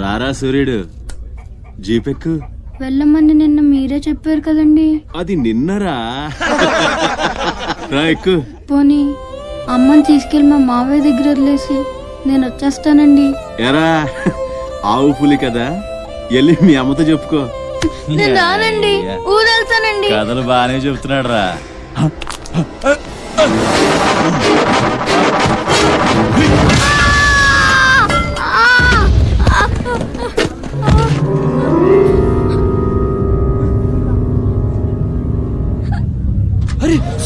రారా సూర్యుడు? జీపెక్కు? వెళ్ళమని నిన్న మీరే చెప్పారు కదండి. అది నిన్నరా? రా ఎక్కు. పోనీ అమ్మని తీసుకెళ్ళి మా మావయ్య దగ్గర వదిలేసి నేను వచ్చేస్తానండి. ఎరా? ఆవు పులి కదా? వెళ్ళి మీ అమ్మతో చెప్పుకో. నేను రానండి. ఊరెళ్తానండి. కథలు బాగానే చెప్తున్నాడు రా अरे